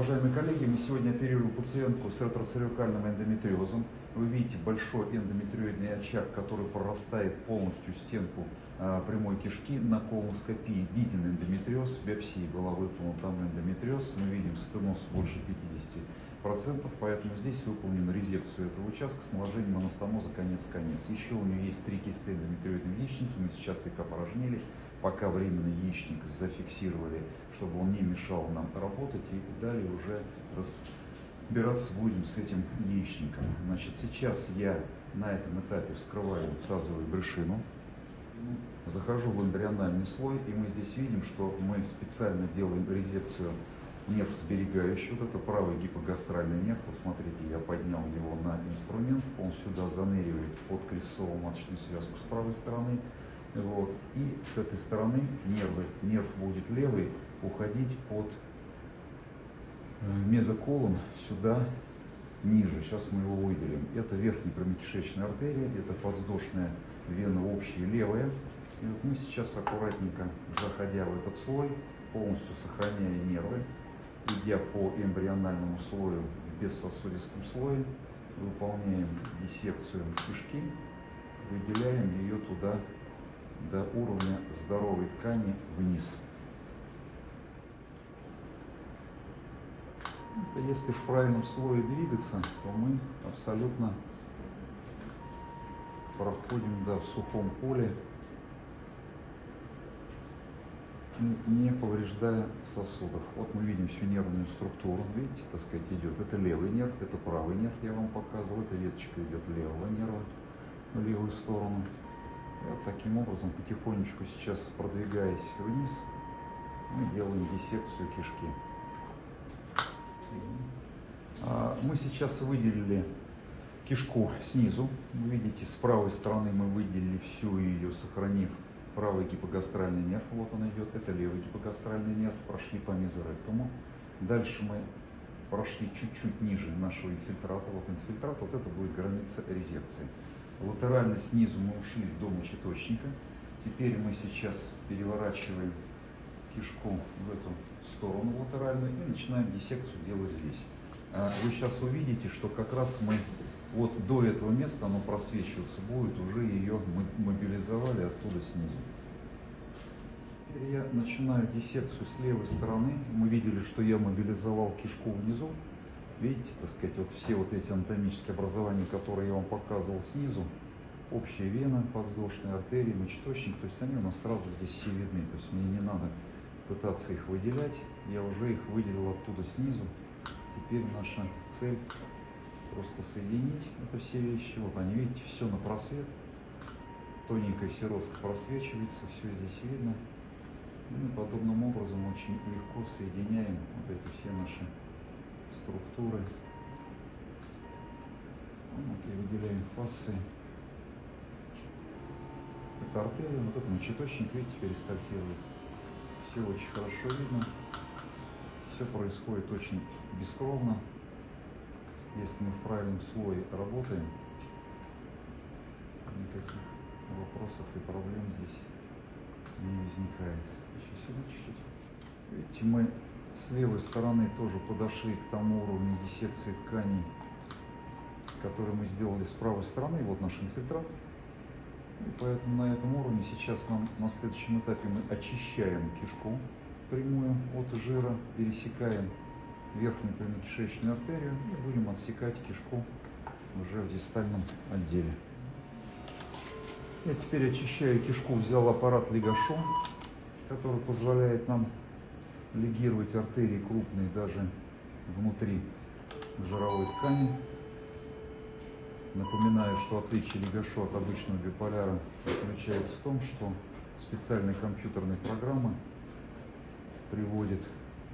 уважаемые коллеги, мы сегодня оперируем пациентку с ретроцервикальным эндометриозом. Вы видите большой эндометриоидный очаг, который прорастает полностью стенку а, прямой кишки. На колоноскопии виден эндометриоз, в биопсии была выполнена там эндометриоз. Мы видим стеноз больше 50%, поэтому здесь выполнена резекцию этого участка с наложением анастомоза конец-конец. Еще у нее есть три кисты эндометриоидной яичники, мы сейчас их опорожнили пока временный яичник зафиксировали, чтобы он не мешал нам работать, и далее уже разбираться будем с этим яичником. Значит, сейчас я на этом этапе вскрываю тазовую брюшину, захожу в эмбриональный слой, и мы здесь видим, что мы специально делаем резекцию нерв сберегающий, вот это правый гипогастральный нерв, посмотрите, я поднял его на инструмент, он сюда заныривает под крестцово-маточную связку с правой стороны, вот. И с этой стороны нервы, нерв будет левый уходить под э, мезоколон сюда ниже. Сейчас мы его выделим. Это верхняя промекишечная артерия, это подвздошная вена общая левая. И вот мы сейчас аккуратненько, заходя в этот слой, полностью сохраняя нервы, идя по эмбриональному слою в бессосудистом слое, выполняем диссекцию кишки, выделяем ее туда до уровня здоровой ткани вниз. Если в правильном слое двигаться, то мы абсолютно проходим да, в сухом поле, не повреждая сосудов. Вот мы видим всю нервную структуру, видите, так сказать, идет. Это левый нерв, это правый нерв, я вам показывал, эта веточка идет левого нерва в левую сторону. Вот таким образом, потихонечку сейчас продвигаясь вниз, мы делаем диссекцию кишки. А, мы сейчас выделили кишку снизу. Вы видите, с правой стороны мы выделили всю ее, сохранив правый гипогастральный нерв. Вот он идет. Это левый гипогастральный нерв. Прошли по мезоректуму. Дальше мы прошли чуть-чуть ниже нашего инфильтрата. Вот инфильтрат, вот это будет граница резекции. Латерально снизу мы ушли до мочеточника. Теперь мы сейчас переворачиваем кишку в эту сторону латеральную и начинаем диссекцию делать здесь. А вы сейчас увидите, что как раз мы вот до этого места оно просвечиваться будет, уже ее мобилизовали оттуда снизу. Теперь я начинаю диссекцию с левой стороны. Мы видели, что я мобилизовал кишку внизу. Видите, так сказать, вот все вот эти анатомические образования, которые я вам показывал снизу, общая вена, подвздошная артерия, мочеточник, то есть они у нас сразу здесь все видны, то есть мне не надо пытаться их выделять, я уже их выделил оттуда снизу. Теперь наша цель просто соединить это все вещи. Вот они, видите, все на просвет. Тоненькая сиротка просвечивается, все здесь видно. И мы подобным образом очень легко соединяем вот эти все наши структуры. Вот и выделяем фасы. Это артерия, вот это мочеточник, видите, перистальтирует. Все очень хорошо видно. Все происходит очень бескровно. Если мы в правильном слое работаем, никаких вопросов и проблем здесь не возникает. Еще сюда чуть-чуть. Видите, мы с левой стороны тоже подошли к тому уровню диссекции тканей, который мы сделали с правой стороны. Вот наш инфильтрат. И поэтому на этом уровне сейчас нам на следующем этапе мы очищаем кишку прямую от жира, пересекаем верхнюю прямокишечную артерию и будем отсекать кишку уже в дистальном отделе. Я теперь очищаю кишку, взял аппарат Лигашо, который позволяет нам лигировать артерии крупные даже внутри жировой ткани. Напоминаю, что отличие лигашо от обычного биполяра заключается в том, что специальная компьютерная программа приводит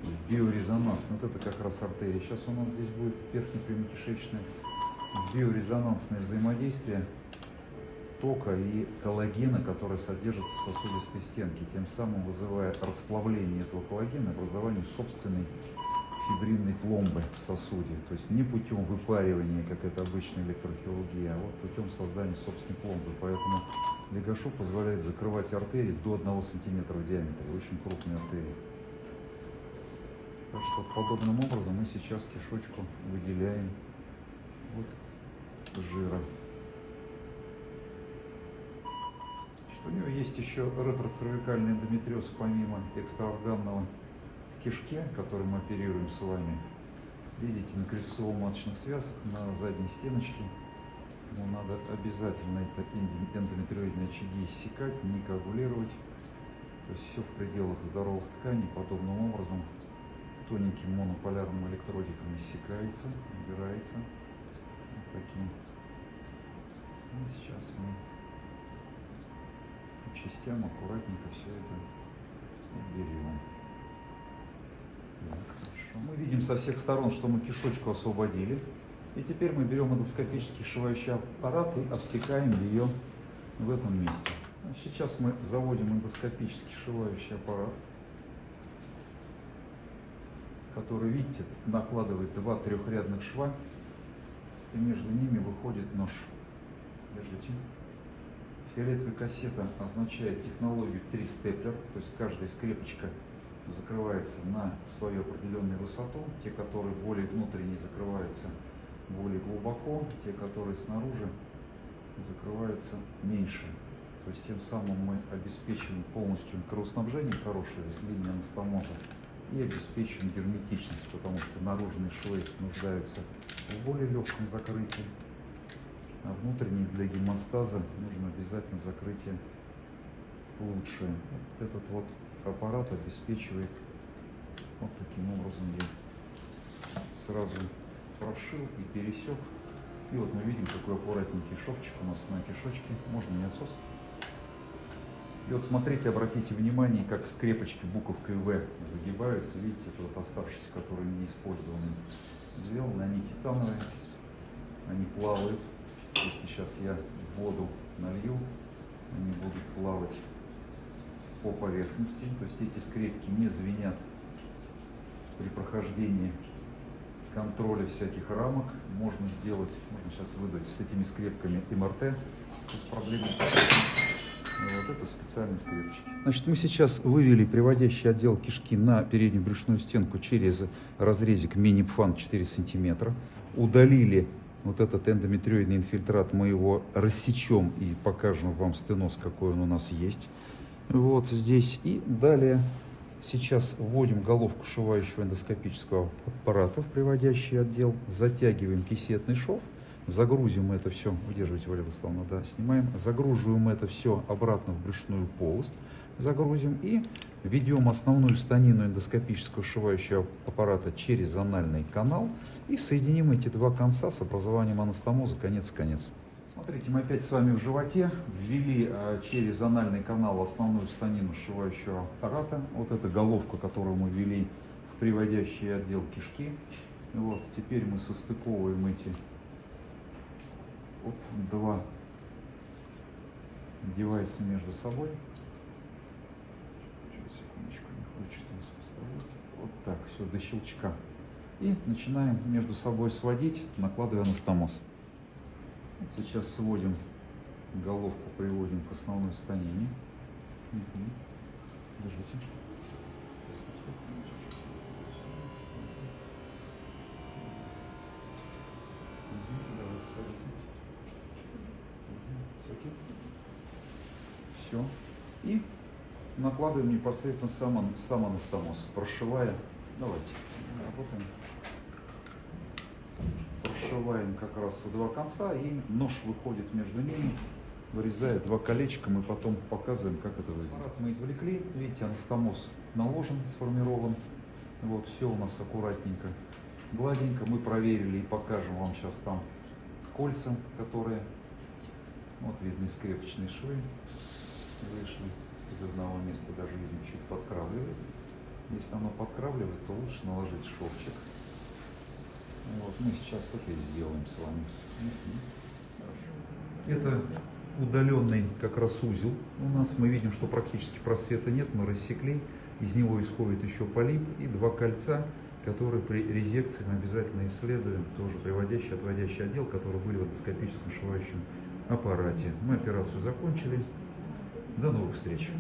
в биорезонанс. Вот это как раз артерия. Сейчас у нас здесь будет верхнепрямокишечное биорезонансное взаимодействие тока и коллагена, который содержится в сосудистой стенке, тем самым вызывая расплавление этого коллагена, образование собственной фибринной пломбы в сосуде. То есть не путем выпаривания, как это обычная электрохирургия, а вот путем создания собственной пломбы. Поэтому легашов позволяет закрывать артерии до 1 см в диаметре, очень крупные артерии. Так что подобным образом мы сейчас кишочку выделяем от жира. У него есть еще ретроцервикальный эндометриоз помимо экстраорганного в кишке, который мы оперируем с вами. Видите, на крестцово-маточных связках, на задней стеночке. Но надо обязательно это эндометриоидные очаги иссекать, не коагулировать. То есть все в пределах здоровых тканей подобным образом тоненьким монополярным электродиком иссякается, убирается. Вот таким. И сейчас мы по частям аккуратненько все это уберем. Так, хорошо. Мы видим со всех сторон, что мы кишочку освободили. И теперь мы берем эндоскопический сшивающий аппарат и обсекаем ее в этом месте. Сейчас мы заводим эндоскопический сшивающий аппарат, который, видите, накладывает два трехрядных шва, и между ними выходит нож. Держите. Фиолетовая кассета означает технологию 3 степлер, то есть каждая скрепочка закрывается на свою определенную высоту, те, которые более внутренние, закрываются более глубоко, те, которые снаружи, закрываются меньше. То есть тем самым мы обеспечиваем полностью кровоснабжение хорошее из линии анастомоза и обеспечиваем герметичность, потому что наружные швы нуждаются в более легком закрытии, а внутренние для гемостаза нужно обязательно закрытие лучшее. Вот этот вот аппарат обеспечивает вот таким образом я сразу прошил и пересек. И вот мы видим такой аккуратненький шовчик у нас на кишочке, можно не отсос. И вот смотрите, обратите внимание, как скрепочки буковкой В загибаются. Видите, это вот оставшиеся, которые не использованы. Сделаны, они титановые, они плавают. Если сейчас я воду налью, они будут плавать по поверхности. То есть эти скрепки не звенят при прохождении контроля всяких рамок. Можно сделать, можно сейчас выдать с этими скрепками МРТ. Тут проблемы вот это специальные скрепочки. Значит, мы сейчас вывели приводящий отдел кишки на переднюю брюшную стенку через разрезик мини-пфан 4 сантиметра. Удалили вот этот эндометриоидный инфильтрат, мы его рассечем и покажем вам стеноз, какой он у нас есть. Вот здесь. И далее сейчас вводим головку шивающего эндоскопического аппарата в приводящий отдел, затягиваем кисетный шов – Загрузим это все, удерживайте, Валерия Владиславовна, да, снимаем. Загруживаем это все обратно в брюшную полость. Загрузим и ведем основную станину эндоскопического сшивающего аппарата через анальный канал. И соединим эти два конца с образованием анастомоза конец-конец. Смотрите, мы опять с вами в животе ввели а, через анальный канал основную станину сшивающего аппарата. Вот эта головка, которую мы ввели в приводящий отдел кишки. Вот, теперь мы состыковываем эти Оп, два девайса между собой. Сейчас, секундочку, не хочет у нас поставиться. Вот так, все, до щелчка. И начинаем между собой сводить, накладывая анастомоз. Сейчас сводим головку, приводим к основной станине. Держите. Все. И накладываем непосредственно сам, сам анастомоз, прошивая. Давайте, работаем. Прошиваем как раз два конца, и нож выходит между ними, вырезает два колечка, мы потом показываем, как это выглядит. Аппарат мы извлекли, видите, анастомоз наложен, сформирован. Вот, все у нас аккуратненько, гладенько. Мы проверили и покажем вам сейчас там кольца, которые, вот видны скрепочные швы вышли из одного места, даже видим, чуть подкравливает. Если оно подкравливает, то лучше наложить шовчик. Вот, мы сейчас это и сделаем с вами. Это удаленный как раз узел у нас. Мы видим, что практически просвета нет, мы рассекли. Из него исходит еще полип и два кольца, которые при резекции мы обязательно исследуем, тоже приводящий, отводящий отдел, который были в эндоскопическом шивающем аппарате. Мы операцию закончили. До новых встреч!